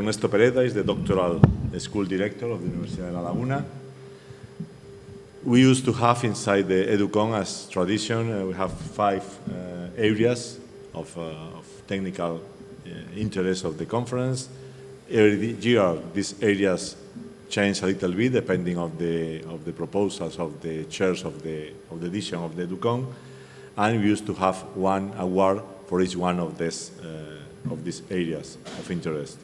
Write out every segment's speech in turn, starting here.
Ernesto Pereda is the doctoral school director of the University of La Laguna. We used to have inside the EduCon as tradition, uh, we have five uh, areas of, uh, of technical uh, interest of the conference. Every year, these areas change a little bit depending of the of the proposals of the chairs of the of the edition of the EduCon, and we used to have one award for each one of these uh, of these areas of interest.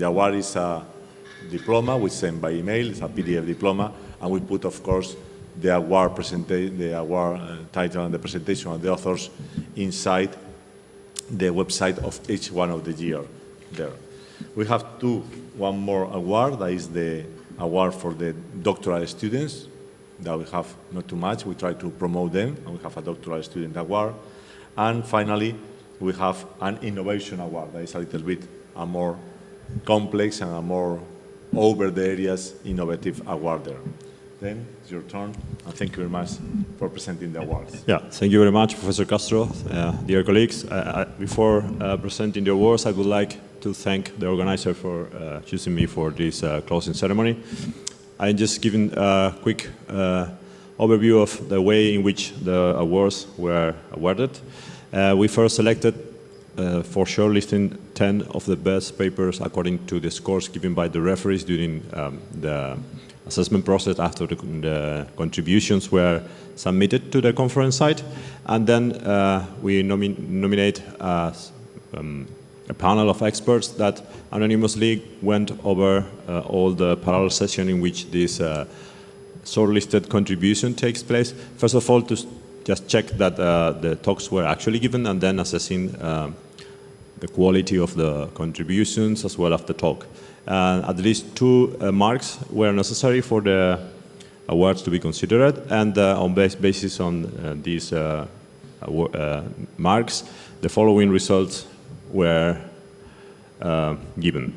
The award is a diploma we send by email. It's a PDF diploma, and we put, of course, the award the award uh, title and the presentation of the authors inside the website of each one of the year there. We have two, one more award, that is the award for the doctoral students, that we have not too much, we try to promote them, and we have a doctoral student award. And finally, we have an innovation award, that is a little bit a more complex and a more over the areas innovative award there. Then it's your turn, and thank you very much for presenting the awards. Yeah, thank you very much, Professor Castro. Uh, dear colleagues, uh, before uh, presenting the awards, I would like to thank the organizer for uh, choosing me for this uh, closing ceremony. I'm just giving a quick uh, overview of the way in which the awards were awarded. we first selected for sure listing 10 of the best papers according to the scores given by the referees during um, the assessment process after the, the, contributions were submitted to the conference site. And then uh, we nomi nominate uh, um, a panel of experts that anonymously went over uh, all the parallel session in which this uh, shortlisted contribution takes place. First of all, to just check that uh, the talks were actually given and then assessing uh, the quality of the contributions as well as the talk. Uh, at least two marks were necessary for the awards to be considered and on base basis on these marks, the following results were given.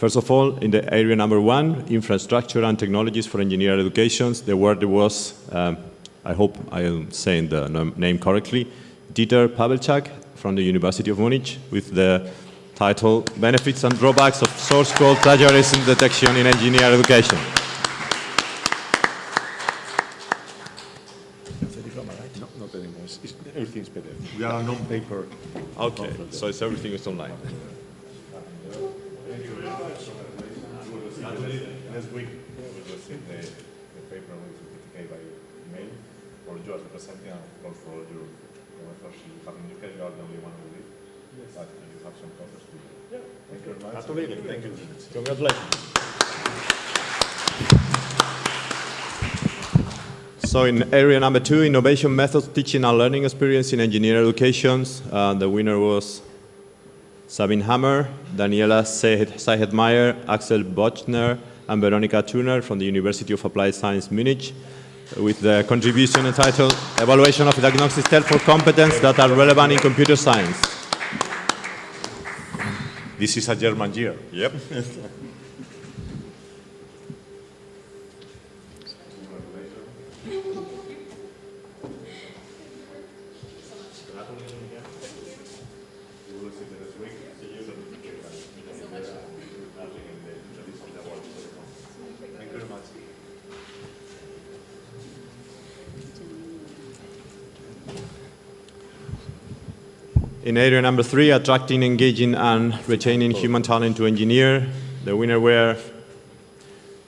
First of all, in the area number one, infrastructure and technologies for engineer education, the award was, um, I hope I am saying the name correctly, Dieter Pawelczak from the University of Munich with the title Benefits and Drawbacks of Source Code Plagiarism Detection in Engineer Education. Everything's better. We are non-paper. Okay, so it's everything is online. Next week, we will receive the, the paper with certificate by email for you as representing and of course for your professors you have in UK, you are the only one who will Yes. But you have some copies. Thank you very much. Absolutely. Thank you. Congratulations. So in area number two, innovation methods, teaching and learning experience in engineering education, uh, the winner was Sabine Hammer, Daniela Zehetmeier, Axel Böttcher, and Veronika Thurner from the University of Applied Science Munich with the contribution entitled Evaluation of Diagnostic Tests for Competence that are relevant in computer science. This is a German year. Yep. In area number three, attracting, engaging, and retaining human talent to engineer, the winner were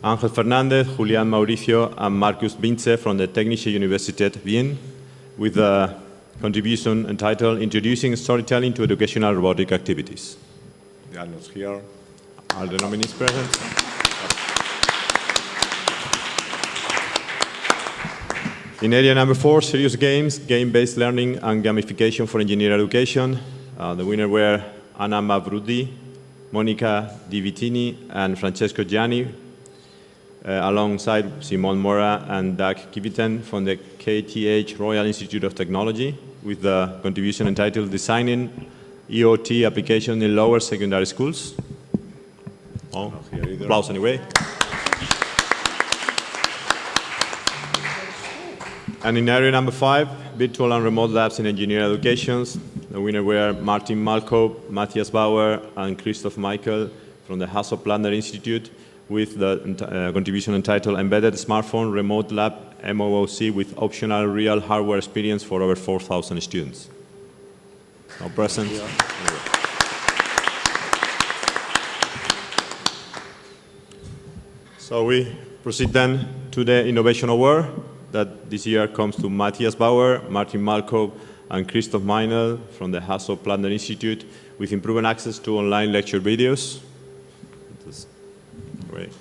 Ángel Fernández, Julián Mauricio, and Markus Vincze from the Technische Universität Wien, with a contribution entitled Introducing Storytelling to Educational Robotic Activities. The alumnus here. Are the nominees present? In area number four, serious games, game-based learning and gamification for engineer education. Uh, the winner were Anna Mavroudi, Monica Divitini, and Francesco Gianni, uh, alongside Simon Mora and Dag Kvittem from the KTH Royal Institute of Technology, with the contribution entitled Designing EOT Application in Lower Secondary Schools. Oh, applause anyway. And in area number five, virtual and remote labs in engineering education, the winner were Martin Malchow, Matthias Bauer, and Christoph Meinel from the Hasso Institute with the uh, contribution entitled Embedded Smartphone Remote Lab MOOC with optional real hardware experience for over 4,000 students. Now present. So we proceed then to the Innovation Award that this year comes to Matthias Bauer, Martin Malchow, and Christoph Meinel from the Hasso Plattner Institute with improved access to online lecture videos. Great.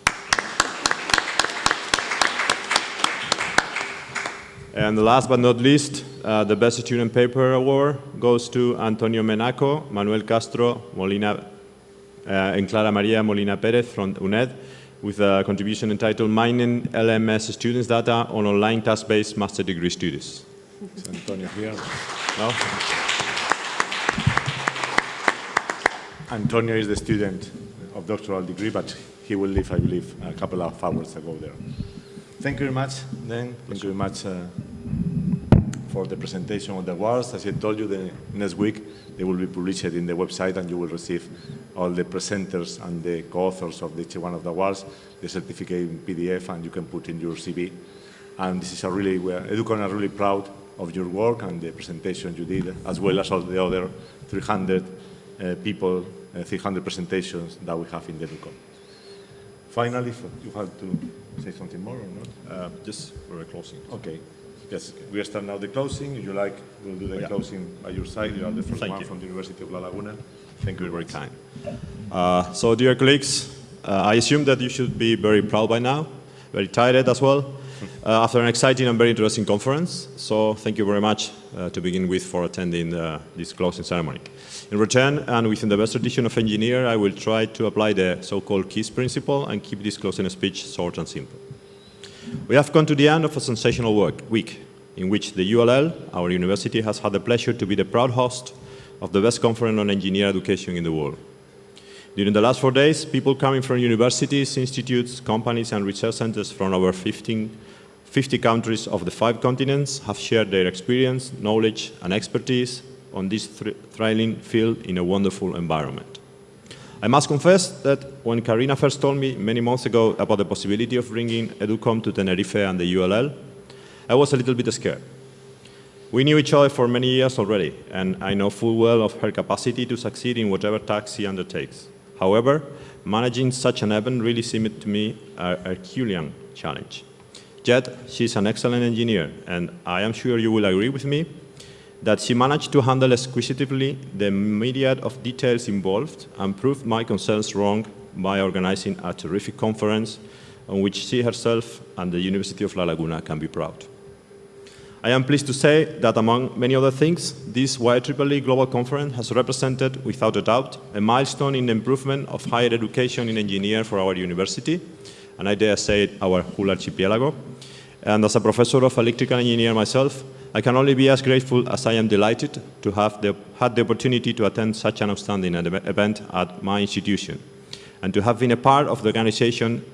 And last but not least, uh, the Best Student Paper Award goes to Antonio Menacho, Manuel Castro, Molina, uh, and Clara Maria Molina Perez from UNED with a contribution entitled Mining LMS Students Data on Online Task-Based Master Degree Studies. Is Antonio here? No? Antonio is the student of doctoral degree, but he will leave, I believe, a couple of hours ago there. Thank you very much, then. Thank you very much uh, for the presentation of the awards. As I told you, the next week they will be published in the website and you will receive all the presenters and the co-authors of each one of the awards, the certificate in PDF, and you can put in your CV. And this is a really, Educon are really proud of your work and the presentation you did, as well as all the other 300 uh, people, uh, 300 presentations that we have in the Educon. Finally, if you have to say something more or not? Uh, just for a closing. Okay. Yes, we start now the closing. If you like, we'll do the yeah. closing by your side. You are the first Thank one you. from the University of La Laguna. Thank you, very kind. Uh, so, dear colleagues, uh, I assume that you should be very proud by now, very tired as well, uh, after an exciting and very interesting conference. So, thank you very much uh, to begin with for attending uh, this closing ceremony. In return, and within the best tradition of engineer, I will try to apply the so-called KISS principle and keep this closing speech short and simple. We have come to the end of a sensational work, week in which the ULL, our university, has had the pleasure to be the proud host of the best conference on engineer education in the world. During the last four days, people coming from universities, institutes, companies, and research centers from over 15, 50 countries of the five continents have shared their experience, knowledge, and expertise on this thrilling field in a wonderful environment. I must confess that when Karina first told me many months ago about the possibility of bringing EduCon to Tenerife and the ULL, I was a little bit scared. We knew each other for many years already, and I know full well of her capacity to succeed in whatever task she undertakes. However, managing such an event really seemed to me a Herculean challenge. Yet, she's an excellent engineer, and I am sure you will agree with me that she managed to handle exquisitely the myriad of details involved and proved my concerns wrong by organizing a terrific conference on which she herself and the University of La Laguna can be proud. I am pleased to say that among many other things, this IEEE Global Conference has represented, without a doubt, a milestone in the improvement of higher education in engineering for our university, and I dare say our whole archipelago. And as a professor of electrical engineering myself, I can only be as grateful as I am delighted to have the, had the opportunity to attend such an outstanding event at my institution and to have been a part of the organization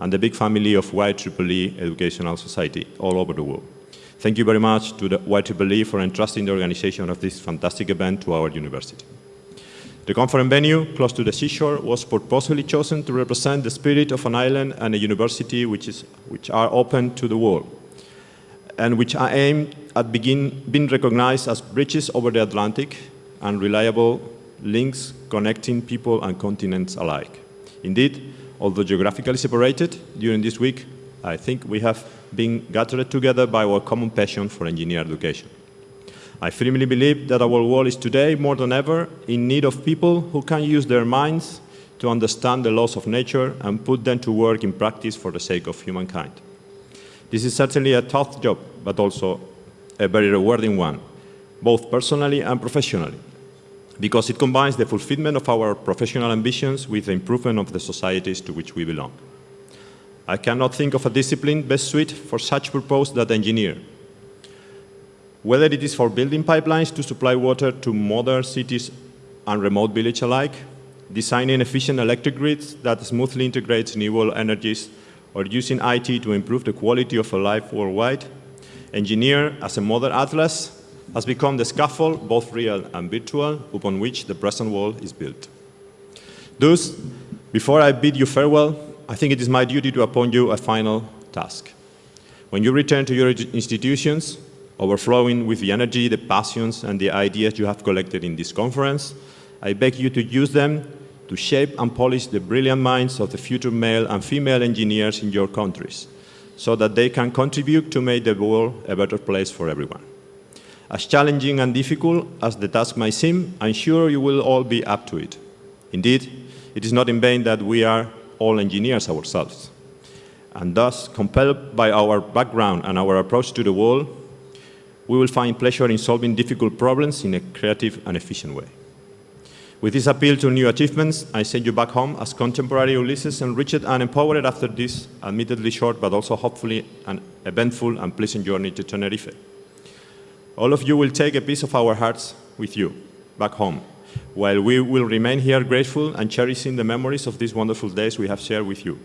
and the big family of IEEE Educational Society all over the world. Thank you very much to the IEEE for entrusting the organization of this fantastic event to our university. The conference venue, close to the seashore, was purposely chosen to represent the spirit of an island and a university which, is, which are open to the world and which are aimed at begin, being recognized as bridges over the Atlantic and reliable links connecting people and continents alike. Indeed, although geographically separated, during this week, I think we have been gathered together by our common passion for engineer education. I firmly believe that our world is today, more than ever, in need of people who can use their minds to understand the laws of nature and put them to work in practice for the sake of humankind. This is certainly a tough job, but also a very rewarding one, both personally and professionally, because it combines the fulfillment of our professional ambitions with the improvement of the societies to which we belong. I cannot think of a discipline best suited for such purpose than engineer. Whether it is for building pipelines to supply water to modern cities and remote villages alike, designing efficient electric grids that smoothly integrates renewable energies or using IT to improve the quality of life worldwide, engineer as a modern atlas has become the scaffold, both real and virtual, upon which the present world is built. Thus, Before I bid you farewell, I think it is my duty to appoint you a final task. When you return to your institutions, overflowing with the energy, the passions, and the ideas you have collected in this conference, I beg you to use them to shape and polish the brilliant minds of the future male and female engineers in your countries, so that they can contribute to make the world a better place for everyone. As challenging and difficult as the task may seem, I'm sure you will all be up to it. Indeed, it is not in vain that we are all engineers ourselves. And thus, compelled by our background and our approach to the world, we will find pleasure in solving difficult problems in a creative and efficient way. With this appeal to new achievements, I send you back home as contemporary Ulysses enriched and empowered after this admittedly short but also hopefully an eventful and pleasant journey to Tenerife. All of you will take a piece of our hearts with you back home, while we will remain here grateful and cherishing the memories of these wonderful days we have shared with you.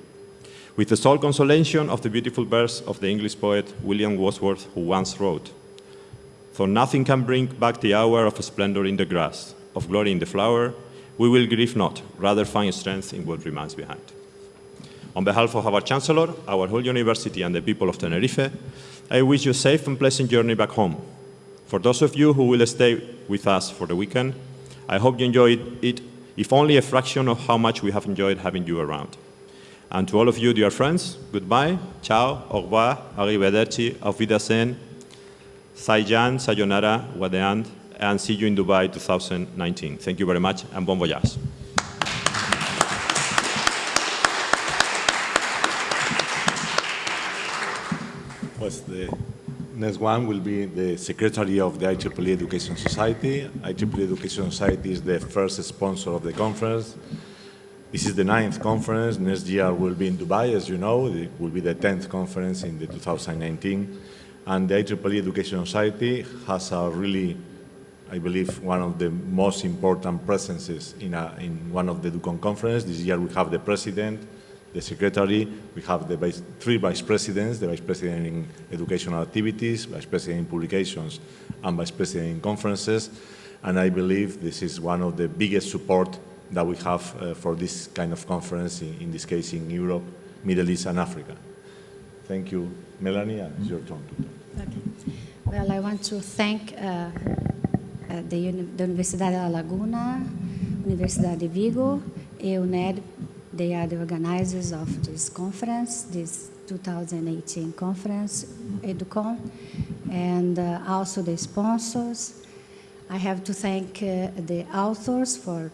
With the sole consolation of the beautiful verse of the English poet William Wordsworth, who once wrote, Though nothing can bring back the hour of splendor in the grass, of glory in the flower, we will grieve not, rather find strength in what remains behind. On behalf of our Chancellor, our whole university, and the people of Tenerife, I wish you a safe and pleasant journey back home. For those of you who will stay with us for the weekend, I hope you enjoyed it, if only a fraction of how much we have enjoyed having you around. And to all of you, dear friends, goodbye, ciao, au revoir, arrivederci, auf Wiedersehen, Saijan, sayonara, wadeand, and see you in Dubai 2019. Thank you very much, and bon voyage. Pues the next one will be the Secretary of the IEEE Education Society. IEEE Education Society is the first sponsor of the conference. This is the ninth conference. Next year will be in Dubai, as you know. It will be the 10th conference in the 2019. And the IEEE Education Society has a really, I believe, one of the most important presences in, a, in one of the Educon conferences. This year we have the president, the secretary, we have the vice, three vice presidents, the vice president in educational activities, vice president in publications, and vice president in conferences. And I believe this is one of the biggest support that we have uh, for this kind of conference, in, in, this case in Europe, Middle East, and Africa. Thank you, Melanie, it's your turn. Okay. Well, I want to thank uh, uh, the, the Universidade da Laguna, Universidade de Vigo, EUNED, they are the organizers of this conference, this 2018 conference, EduCon, and uh, also the sponsors. I have to thank uh, the authors for,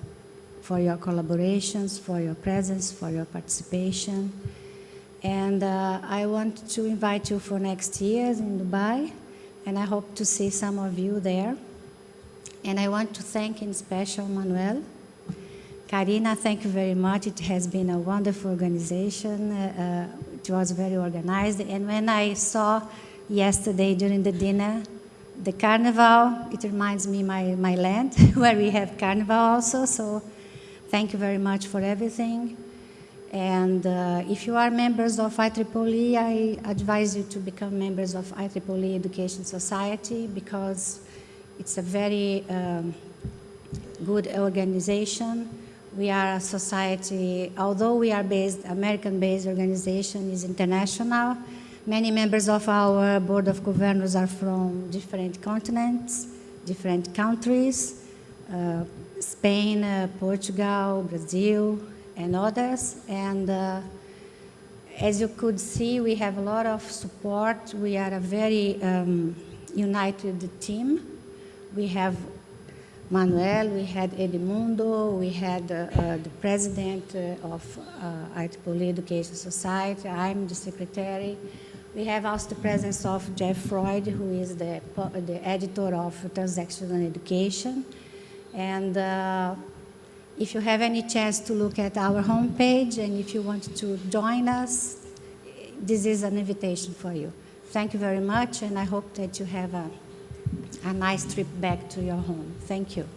for your collaborations, for your presence, for your participation. And uh, I want to invite you for next year in Dubai, and I hope to see some of you there. And I want to thank in special Manuel, Karina, thank you very much. It has been a wonderful organization. Uh, uh, it was very organized. And when I saw yesterday during the dinner, the carnival, it reminds me my, my land, where we have carnival also. So thank you very much for everything. And uh, if you are members of IEEE, I advise you to become members of IEEE Education Society because it's a very um, good organization we are a society, although we are based, American-based organization is international. Many members of our board of governors are from different continents, different countries, uh, Spain, uh, Portugal, Brazil, and others. And uh, as you could see, we have a lot of support. We are a very um, united team. We have Manuel, we had Edmundo, we had uh, uh, the president uh, of uh, Education Society, I'm the secretary. We have also the presence of Jeff Froyd, who is the, the editor of Transactional Education. And uh, if you have any chance to look at our homepage and if you want to join us, this is an invitation for you. Thank you very much, and I hope that you have a a nice trip back to your home. Thank you.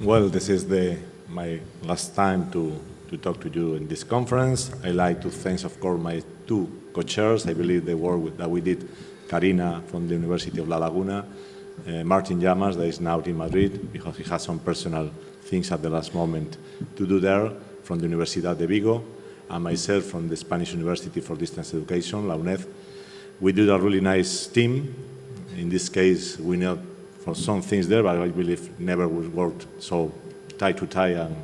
Well, this is the, my last time to, to talk to you in this conference. I like to thank, of course, my two co-chairs. I believe the work that we did, Karina from the University of La Laguna uh, Martin Llamas, that is now in Madrid, because he has some personal things at the last moment to do there, from the Universidad de Vigo, and myself from the Spanish University for Distance Education, la UNED. We did a really nice team. In this case, we know for some things there, but I believe never we worked so tie to tie and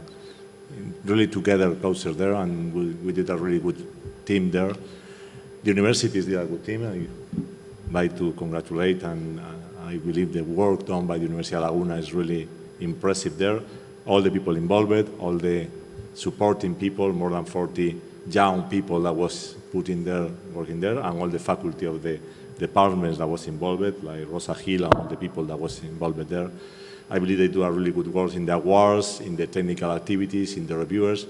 really together closer there, and we, we did a really good team there. The universities did a good team. Like to congratulate, and uh, I believe the work done by the University of Laguna is really impressive there. All the people involved, all the supporting people, more than 40 young people that was put in there, working there, and all the faculty of the departments that was involved, like Rosa Gil and all the people that was involved there. I believe they do a really good work in the awards, in the technical activities, in the reviewers.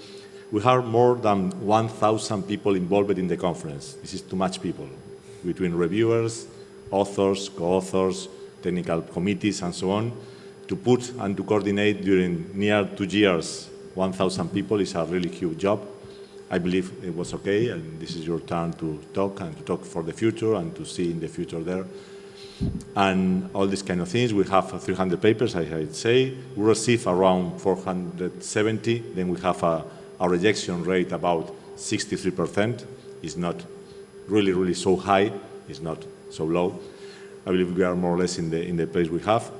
We have more than 1,000 people involved in the conference. This is too much people, between reviewers, authors, co-authors, technical committees, and so on. To put and to coordinate during near two years 1,000 people is a really huge job. I believe it was okay, and this is your turn to talk and to talk for the future and to see in the future there. And all these kind of things, we have 300 papers, I, say. We receive around 470, then we have a, a rejection rate about 63%. It's not really, really so high, it's not so low. I believe we are more or less in the, in the place we have.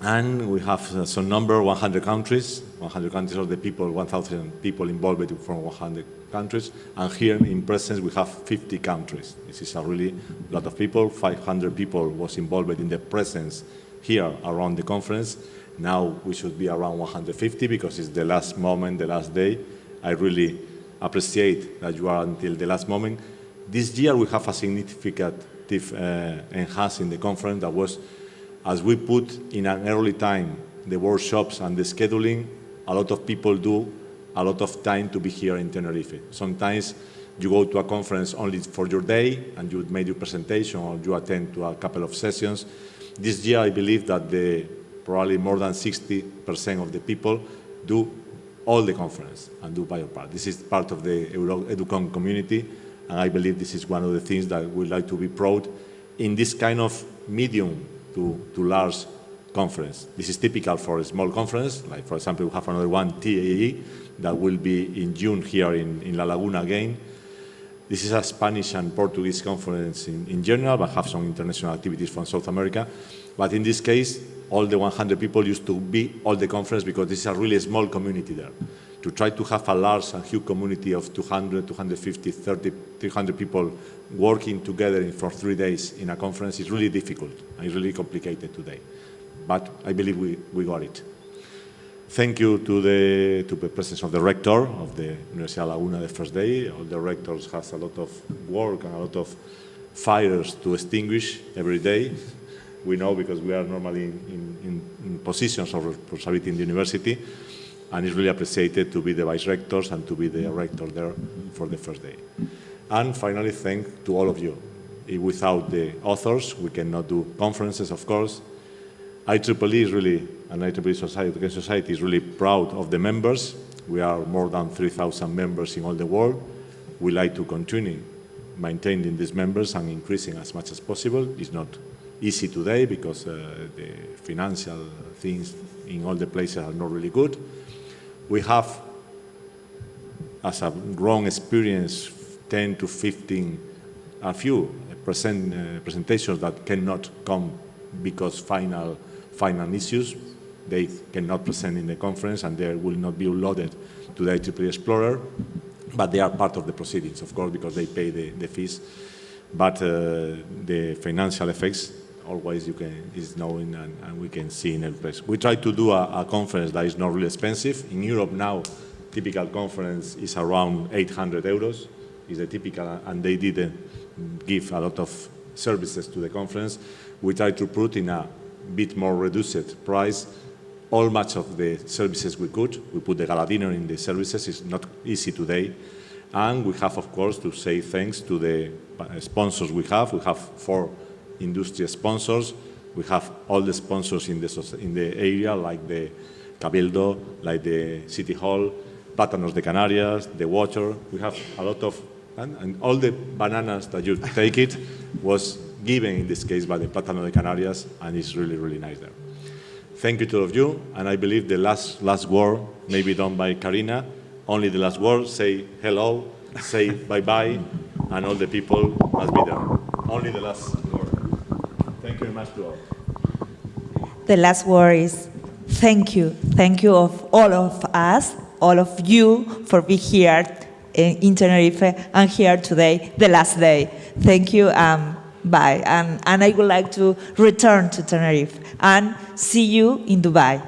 And we have uh, some number, 100 countries, 100 countries of the people, 1,000 people involved from 100 countries. And here in presence, we have 50 countries. This is a really lot of people. 500 people was involved in the presence here around the conference. Now we should be around 150 because it's the last moment, the last day. I really appreciate that you are until the last moment. This year we have a significant uh, enhance in the conference that was as we put in an early time the workshops and the scheduling, a lot of people do a lot of time to be here in Tenerife. Sometimes you go to a conference only for your day and you make your presentation or you attend to a couple of sessions. This year I believe that the, probably more than 60% of the people do all the conference and do bio part. This is part of the EduCon community and I believe this is one of the things that we like to be proud in this kind of medium to, to large conference. This is typical for a small conference, like for example, we have another one, TAEE, that will be in June here in, in La Laguna again. This is a Spanish and Portuguese conference in, in general, but have some international activities from South America. But in this case, all the 100 people used to be all the conference because this is a really small community there. To try to have a large and huge community of 200, 250, 30, 300 people working together for three days in a conference is really difficult and really complicated today. But I believe we, we got it. Thank you to the, to the presence of the rector of the Universidad La Laguna the first day. All the rectors has a lot of work and a lot of fires to extinguish every day. We know because we are normally in, in, in positions of responsibility in the university and it's really appreciated to be the vice rectors and to be the rector there for the first day. And finally, thank to all of you. Without the authors, we cannot do conferences, of course. IEEE is really, and IEEE Society, Society is really proud of the members. We are more than 3,000 members in all the world. We like to continue maintaining these members and increasing as much as possible. It's not easy today because uh, the financial things in all the places are not really good. We have, as a wrong experience, 10 to 15, a few present, uh, presentations that cannot come because final, final issues. They cannot present in the conference and they will not be loaded to the IEEE Explorer, but they are part of the proceedings, of course, because they pay the, the fees. But uh, the financial effects always you can is known and, and, we can see in every place. We try to do a, a, conference that is not really expensive. In Europe now, typical conference is around 800 euros is a typical, and they didn't give a lot of services to the conference. We try to put in a bit more reduced price all much of the services we could. We put the gala dinner in the services. It's not easy today. And we have, of course, to say thanks to the uh, sponsors we have. We have four industry sponsors. We have all the sponsors in the, in the area, like the Cabildo, like the City Hall, Plátanos de Canarias, the water. We have a lot of and, and all the bananas that you take it was given in this case by the Plátano de Canarias, and it's really, really nice there. Thank you to all of you, and I believe the last, last word may be done by Karina. Only the last word, say hello, say bye-bye, and all the people must be there. Only the last. Thank you very much to all. The last word is thank you. Thank you of all of us, all of you for being here in Tenerife and here today, the last day. Thank you. Um, bye. And, and I would like to return to Tenerife and see you in Dubai.